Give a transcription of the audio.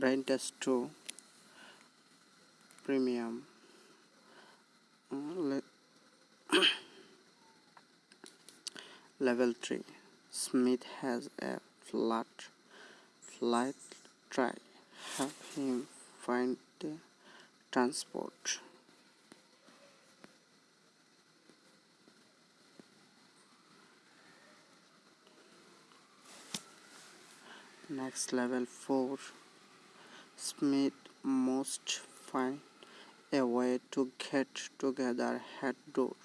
brain test 2 premium uh, level 3 smith has a flat flight try. Have him find the transport. Next level 4 Smith must find a way to get together head door